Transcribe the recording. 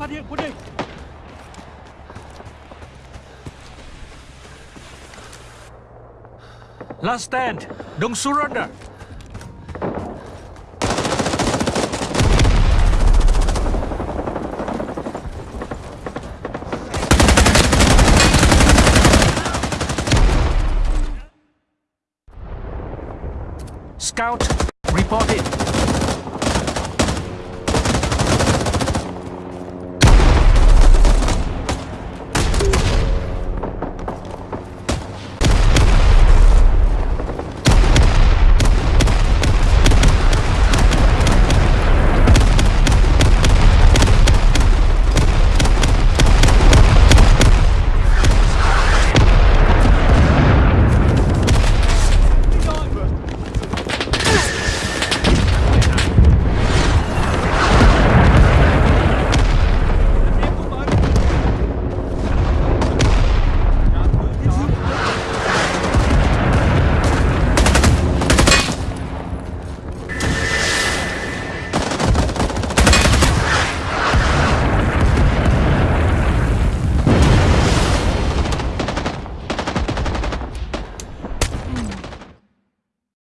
apa? địch Last stand. Don't surrender. Scout, report it.